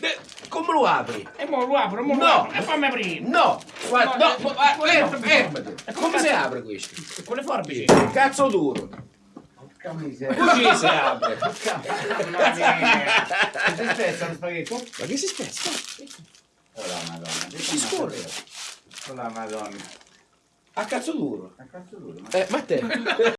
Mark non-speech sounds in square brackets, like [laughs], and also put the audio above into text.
De- come lo apri? E mo lo apro, mo no. lo apro. E fammi aprire. No! Guarda, no, No, eh, no ah, eh, eh, quello fermo, non fermati. E Come come si apre questo? Con le forbici. Cazzo duro. Porca miseria. Così si apre. Porca miseria. Si spezza lo spaghetto? Ma che si spezza? Oh la madonna. Che Si scorre. Oh la madonna. A cazzo duro. A cazzo duro. ma- Eh, ma te? [laughs]